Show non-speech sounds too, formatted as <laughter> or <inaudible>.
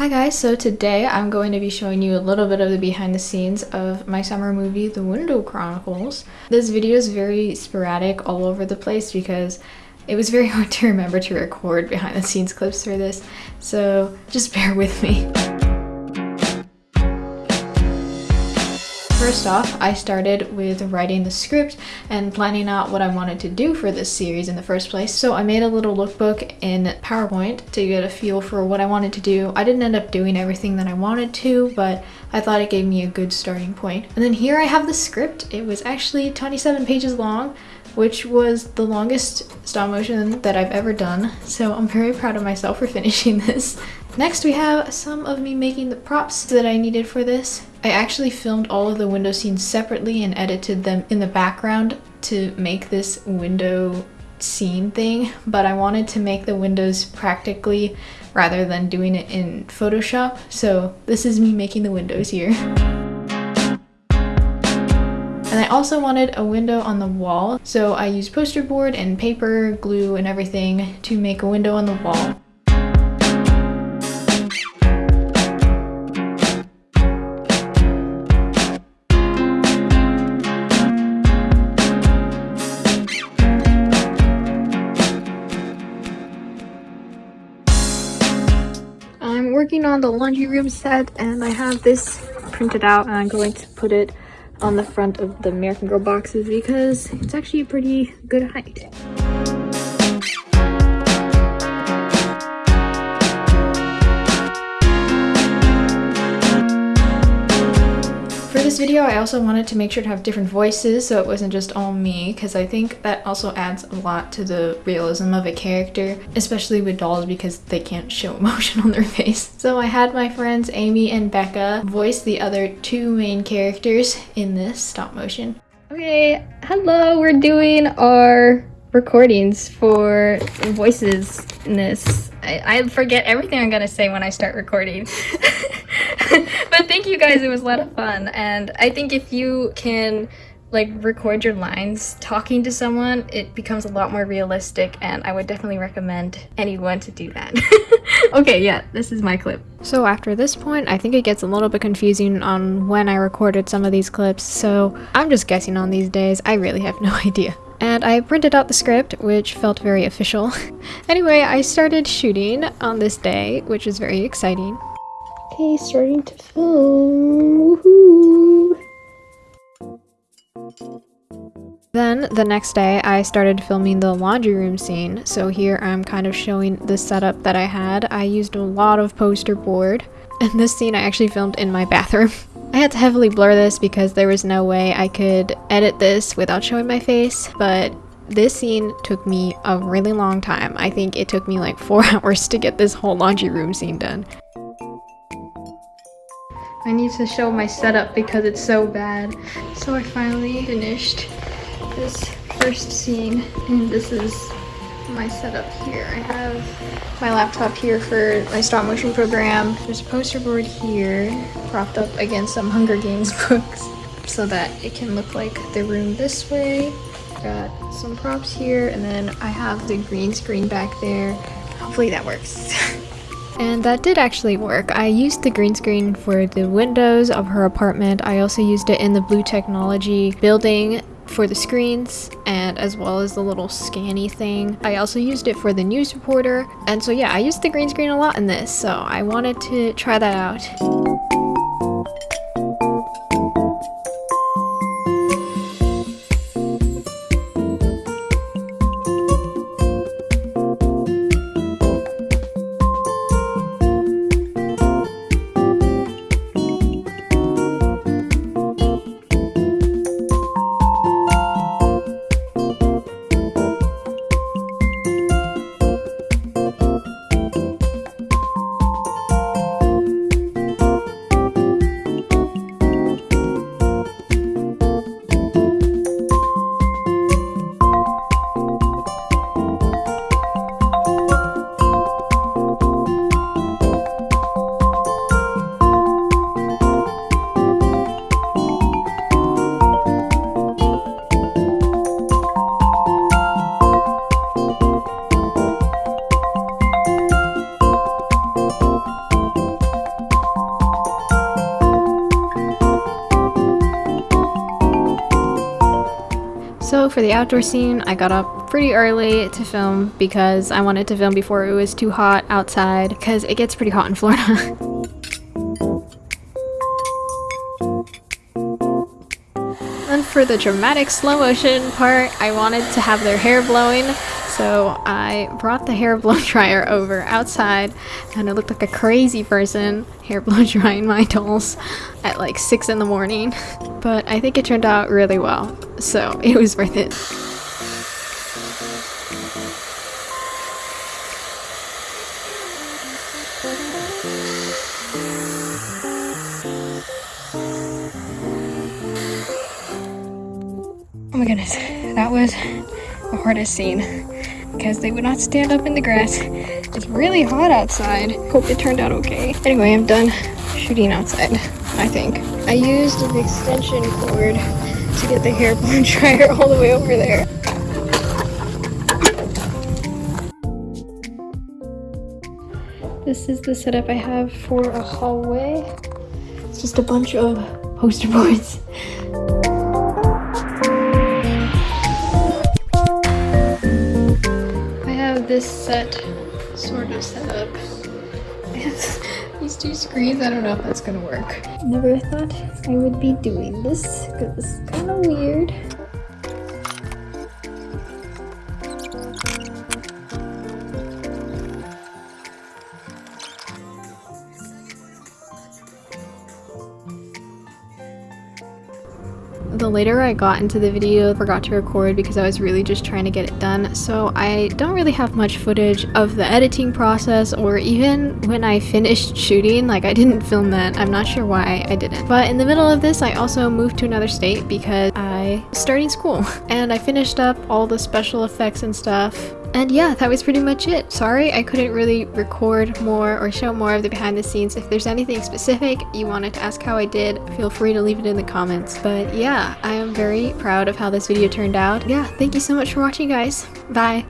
Hi guys, so today I'm going to be showing you a little bit of the behind the scenes of my summer movie, The Window Chronicles. This video is very sporadic all over the place because it was very <laughs> hard to remember to record behind the scenes clips for this, so just <laughs> bear with me. First off, I started with writing the script and planning out what I wanted to do for this series in the first place. So I made a little lookbook in PowerPoint to get a feel for what I wanted to do. I didn't end up doing everything that I wanted to, but I thought it gave me a good starting point. And then here I have the script. It was actually 27 pages long, which was the longest stop motion that I've ever done. So I'm very proud of myself for <laughs> finishing this. Next we have some of me making the props that I needed for this. I actually filmed all of the window scenes separately and edited them in the background to make this window scene thing, but I wanted to make the windows practically rather than doing it in Photoshop. So this is me making the windows here. And I also wanted a window on the wall, so I used poster board and paper, glue, and everything to make a window on the wall. Working on the laundry room set and I have this printed out and I'm going to put it on the front of the American Girl boxes because it's actually a pretty good height. This video, I also wanted to make sure to have different voices so it wasn't just all me because I think that also adds a lot to the realism of a character, especially with dolls because they can't show <laughs> emotion on their face. So I had my friends Amy and Becca voice the other two main characters in this stop motion. Okay, hello, we're doing our recordings for voices in this. I, I forget everything I'm gonna say when I start recording. <laughs> <laughs> but thank you guys, it was a lot of fun. And I think if you can like record your lines talking to someone, it becomes a lot more realistic and I would definitely recommend anyone to do that. <laughs> okay, yeah, this is my clip. So after this point, I think it gets a little bit confusing on when I recorded some of these clips, so I'm just guessing on these days. I really have <laughs> no idea and I printed out the script, which felt very official. anyway, I started shooting on this day, which was very exciting. Okay, starting to film. Then the next day I started filming the laundry room scene, so here I'm kind of showing the setup that I had. I used a lot of poster board, and this scene I actually filmed in my bathroom. <laughs> I had to heavily blur this because there was no way I could edit this without showing my face, but this scene took me a really long time. I think it took me like four <laughs> hours to get this whole laundry room scene done. I need to show my setup because it's so bad. So I finally finished this first scene and this is my setup here. I have my laptop here for my stop motion program. There's a poster board here propped up against some Hunger Games <laughs> books so that it can look like the room this way. Got some props here and then I have the green screen back there. Hopefully that works. <laughs> And that did actually work. I used the green screen for the windows of her apartment. I also used it in the Blue Technology building for the screens and as well as the little scanny thing. I also used it for the news reporter. And so yeah, I used the green screen a lot in this, so I wanted to try that out. For the outdoor scene, I got up pretty early to film because I wanted to film before it was too hot outside because it gets pretty hot in Florida. <laughs> And for the dramatic slow motion part, I wanted to have their hair blowing, so I brought the hair <laughs> blow dryer over outside and I looked like a crazy person hair <laughs> blow drying my dolls at like 6 in the morning. <laughs> But I think it turned out really well, so it was worth it. Oh my goodness, that was the hardest scene because they would not stand up in the grass. <laughs> It's really hot outside. Hope it turned out okay. Anyway, I'm done shooting outside, I think. I used an extension cord to get the hair blow <laughs> dryer all the way over there. This is the setup I have for a hallway. It's just a bunch of poster boards. This set sort of set up. <laughs> These two screens, I don't know if that's gonna work. Never thought I would be doing this because it's kind of weird. The later I got into the video, I forgot to record because I was really just trying to get it done, so I don't really have much footage of the editing process or even when I finished shooting, like I didn't film that, I'm not sure why I didn't. But in the middle of this, I also moved to another state because I starting school <laughs> and I finished up all the special effects and stuff and yeah, that was pretty much it. Sorry I couldn't really record more or show more of the behind the scenes. If there's anything specific you wanted to ask how I did, feel free to leave it in the comments. But yeah, I am very proud of how this video turned out. Yeah, thank you so much for watching guys. Bye!